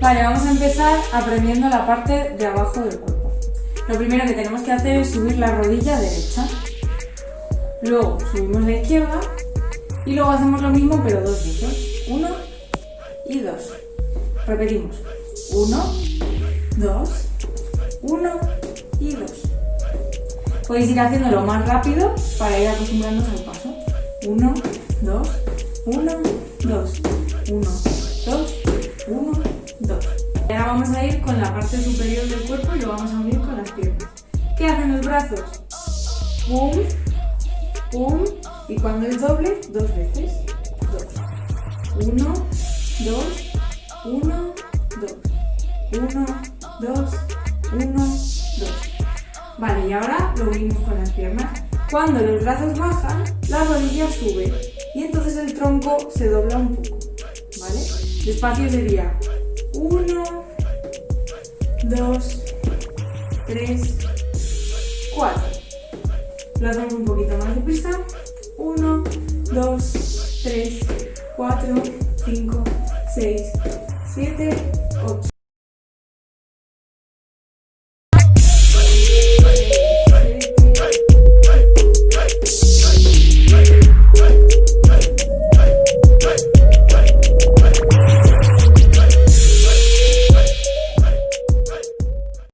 Vale, vamos a empezar aprendiendo la parte de abajo del cuerpo. Lo primero que tenemos que hacer es subir la rodilla derecha. Luego subimos la izquierda y luego hacemos lo mismo pero dos veces. Uno y dos. Repetimos. Uno, dos, uno y dos. Podéis ir haciéndolo más rápido para ir acostumbrándonos al paso. Uno, dos, uno, dos, uno, dos, uno, dos. Y ahora vamos a ir con la parte superior del cuerpo y lo vamos a unir con las piernas. ¿Qué hacen los brazos? Pum, pum, y cuando es doble, dos veces. Dos. Uno, dos, uno, dos. Uno, dos, uno, dos. Vale, y ahora lo unimos con las piernas. Cuando los brazos bajan, la rodilla sube y entonces el tronco se dobla un poco. ¿Vale? Despacio sería 1, 2, 3, 4. Lo hacemos un poquito más deprisa. 1, 2, 3, 4, 5, 6, 7, 8.